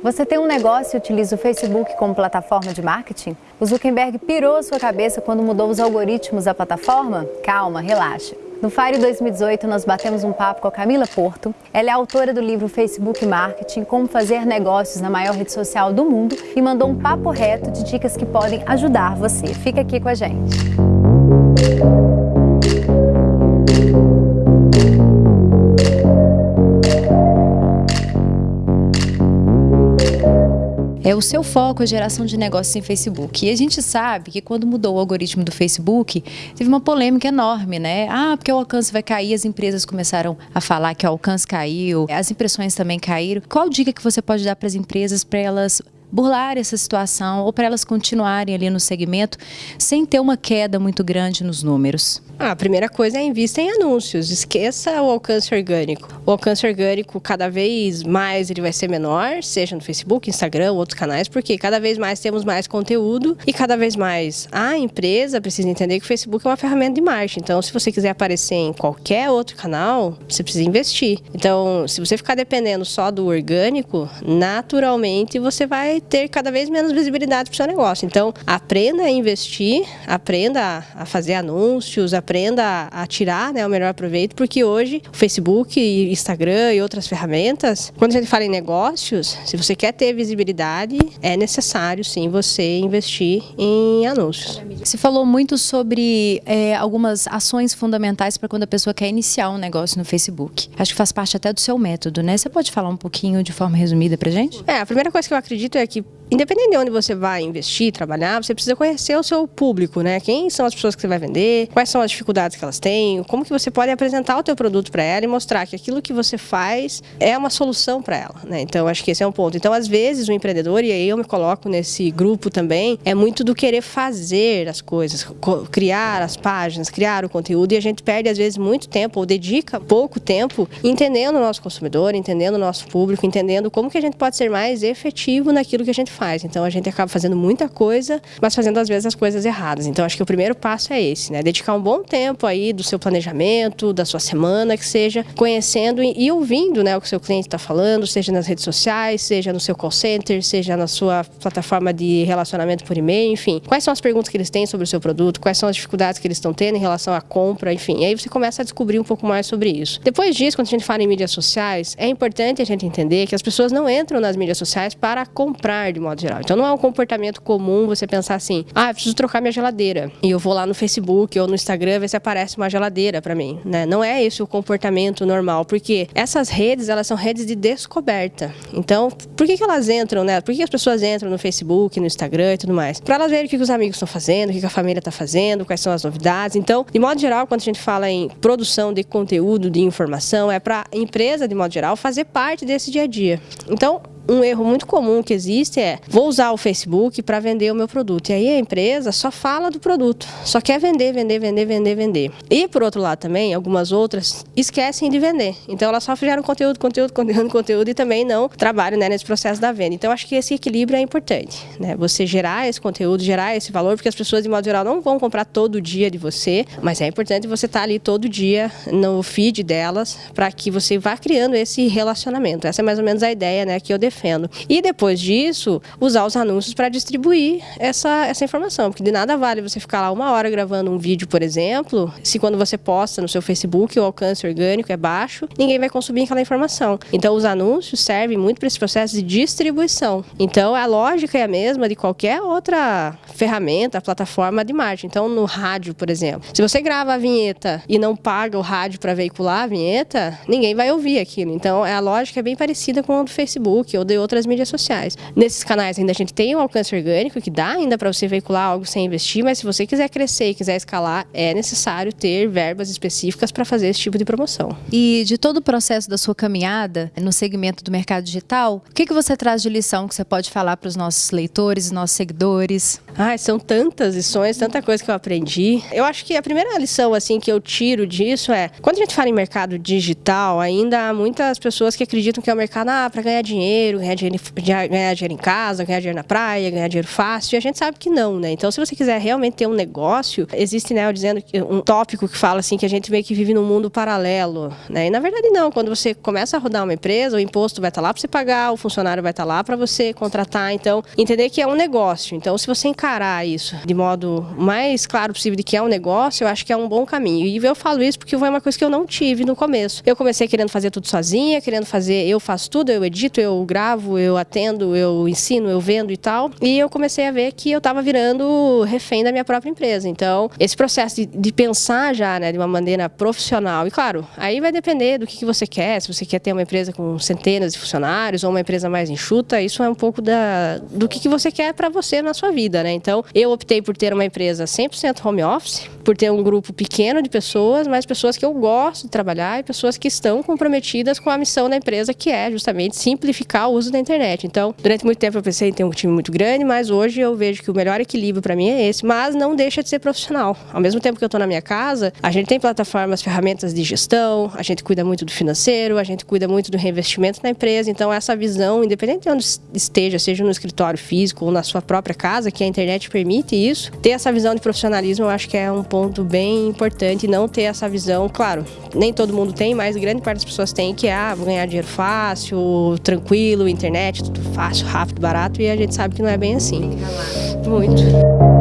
Você tem um negócio e utiliza o Facebook como plataforma de marketing? O Zuckerberg pirou sua cabeça quando mudou os algoritmos da plataforma? Calma, relaxa. No Fire 2018, nós batemos um papo com a Camila Porto. Ela é autora do livro Facebook Marketing, Como Fazer Negócios na Maior Rede Social do Mundo e mandou um papo reto de dicas que podem ajudar você. Fica aqui com a gente. É o seu foco a geração de negócios em Facebook. E a gente sabe que quando mudou o algoritmo do Facebook, teve uma polêmica enorme, né? Ah, porque o alcance vai cair, as empresas começaram a falar que o alcance caiu, as impressões também caíram. Qual dica que você pode dar para as empresas para elas burlar essa situação ou para elas continuarem ali no segmento sem ter uma queda muito grande nos números? Ah, a primeira coisa é invista em anúncios, esqueça o alcance orgânico. O alcance orgânico, cada vez mais, ele vai ser menor, seja no Facebook, Instagram, outros canais, porque cada vez mais temos mais conteúdo e cada vez mais a empresa precisa entender que o Facebook é uma ferramenta de marketing. Então, se você quiser aparecer em qualquer outro canal, você precisa investir. Então, se você ficar dependendo só do orgânico, naturalmente você vai ter cada vez menos visibilidade para o seu negócio. Então, aprenda a investir, aprenda a fazer anúncios, aprenda a tirar né, o melhor proveito, porque hoje o Facebook, Instagram e outras ferramentas, quando a gente fala em negócios, se você quer ter visibilidade, é necessário sim você investir em anúncios. Você falou muito sobre é, algumas ações fundamentais para quando a pessoa quer iniciar um negócio no Facebook. Acho que faz parte até do seu método, né? Você pode falar um pouquinho de forma resumida para gente? É, a primeira coisa que eu acredito é que independente de onde você vai investir, trabalhar, você precisa conhecer o seu público, né? Quem são as pessoas que você vai vender, quais são as dificuldades que elas têm, como que você pode apresentar o teu produto para ela e mostrar que aquilo que você faz é uma solução para ela, né? Então, acho que esse é um ponto. Então, às vezes, o empreendedor, e aí eu me coloco nesse grupo também, é muito do querer fazer as coisas, criar as páginas, criar o conteúdo, e a gente perde, às vezes, muito tempo, ou dedica pouco tempo, entendendo o nosso consumidor, entendendo o nosso público, entendendo como que a gente pode ser mais efetivo naquilo que a gente faz. Então a gente acaba fazendo muita coisa, mas fazendo às vezes as coisas erradas. Então acho que o primeiro passo é esse, né? Dedicar um bom tempo aí do seu planejamento, da sua semana, que seja conhecendo e ouvindo, né, o que o seu cliente está falando, seja nas redes sociais, seja no seu call center, seja na sua plataforma de relacionamento por e-mail, enfim. Quais são as perguntas que eles têm sobre o seu produto, quais são as dificuldades que eles estão tendo em relação à compra, enfim. Aí você começa a descobrir um pouco mais sobre isso. Depois disso, quando a gente fala em mídias sociais, é importante a gente entender que as pessoas não entram nas mídias sociais para comprar de modo geral. Então não é um comportamento comum você pensar assim: ah, preciso trocar minha geladeira. E eu vou lá no Facebook ou no Instagram ver se aparece uma geladeira para mim. Né? Não é esse o comportamento normal, porque essas redes elas são redes de descoberta. Então, por que, que elas entram, né? Por que as pessoas entram no Facebook, no Instagram e tudo mais? Para elas verem o que os amigos estão fazendo, o que a família está fazendo, quais são as novidades. Então, de modo geral, quando a gente fala em produção de conteúdo, de informação, é para a empresa, de modo geral, fazer parte desse dia a dia. Então, um erro muito comum que existe é vou usar o Facebook para vender o meu produto. E aí a empresa só fala do produto, só quer vender, vender, vender, vender, vender. E por outro lado também, algumas outras esquecem de vender. Então elas só geram conteúdo, conteúdo, conteúdo, conteúdo e também não trabalham né, nesse processo da venda. Então acho que esse equilíbrio é importante, né? Você gerar esse conteúdo, gerar esse valor, porque as pessoas de modo geral não vão comprar todo dia de você, mas é importante você estar tá ali todo dia no feed delas para que você vá criando esse relacionamento. Essa é mais ou menos a ideia, né, que eu defendo defendo. E depois disso, usar os anúncios para distribuir essa, essa informação, porque de nada vale você ficar lá uma hora gravando um vídeo, por exemplo, se quando você posta no seu Facebook o alcance orgânico é baixo, ninguém vai consumir aquela informação. Então, os anúncios servem muito para esse processo de distribuição. Então, a lógica é a mesma de qualquer outra ferramenta, plataforma de marketing. Então, no rádio, por exemplo, se você grava a vinheta e não paga o rádio para veicular a vinheta, ninguém vai ouvir aquilo. Então, a lógica é bem parecida com a do Facebook ou de outras mídias sociais. Nesses canais ainda a gente tem um alcance orgânico que dá ainda para você veicular algo sem investir, mas se você quiser crescer e quiser escalar, é necessário ter verbas específicas para fazer esse tipo de promoção. E de todo o processo da sua caminhada no segmento do mercado digital, o que, que você traz de lição que você pode falar para os nossos leitores, nossos seguidores? Ah, são tantas lições, tanta coisa que eu aprendi. Eu acho que a primeira lição assim que eu tiro disso é, quando a gente fala em mercado digital, ainda há muitas pessoas que acreditam que é o um mercado ah, para ganhar dinheiro, dinheiro, ganhar dinheiro, ganhar dinheiro em casa, ganhar dinheiro na praia, ganhar dinheiro fácil. E a gente sabe que não, né? Então, se você quiser realmente ter um negócio, existe, né, eu dizendo um tópico que fala assim que a gente meio que vive num mundo paralelo, né? E na verdade não. Quando você começa a rodar uma empresa, o imposto vai estar lá para você pagar, o funcionário vai estar lá para você contratar. Então, entender que é um negócio. Então, se você encarar isso de modo mais claro possível de que é um negócio, eu acho que é um bom caminho. E eu falo isso porque foi uma coisa que eu não tive no começo. Eu comecei querendo fazer tudo sozinha, querendo fazer, eu faço tudo, eu edito, eu gravo, eu atendo, eu ensino, eu vendo e tal. E eu comecei a ver que eu estava virando refém da minha própria empresa. Então, esse processo de, de, pensar já, né, de uma maneira profissional. E claro, aí vai depender do que, que você quer, se você quer ter uma empresa com centenas de funcionários ou uma empresa mais enxuta, isso é um pouco da, do que, que você quer para você na sua vida, né? Então, eu optei por ter uma empresa 100% home office, por ter um grupo pequeno de pessoas, mas pessoas que eu gosto de trabalhar e pessoas que estão comprometidas com a missão da empresa, que é justamente simplificar uso da internet. Então, durante muito tempo eu pensei em ter um time muito grande, mas hoje eu vejo que o melhor equilíbrio para mim é esse, mas não deixa de ser profissional. Ao mesmo tempo que eu estou na minha casa, a gente tem plataformas, ferramentas de gestão, a gente cuida muito do financeiro, a gente cuida muito do reinvestimento na empresa. Então, essa visão, independente de onde esteja, seja no escritório físico ou na sua própria casa, que a internet permite isso, ter essa visão de profissionalismo eu acho que é um ponto bem importante. Não ter essa visão, claro, nem todo mundo tem, mas grande parte das pessoas tem, que é, ah, vou ganhar dinheiro fácil, tranquilo, internet, tudo fácil, rápido, barato, e a gente sabe que não é bem assim. Muito.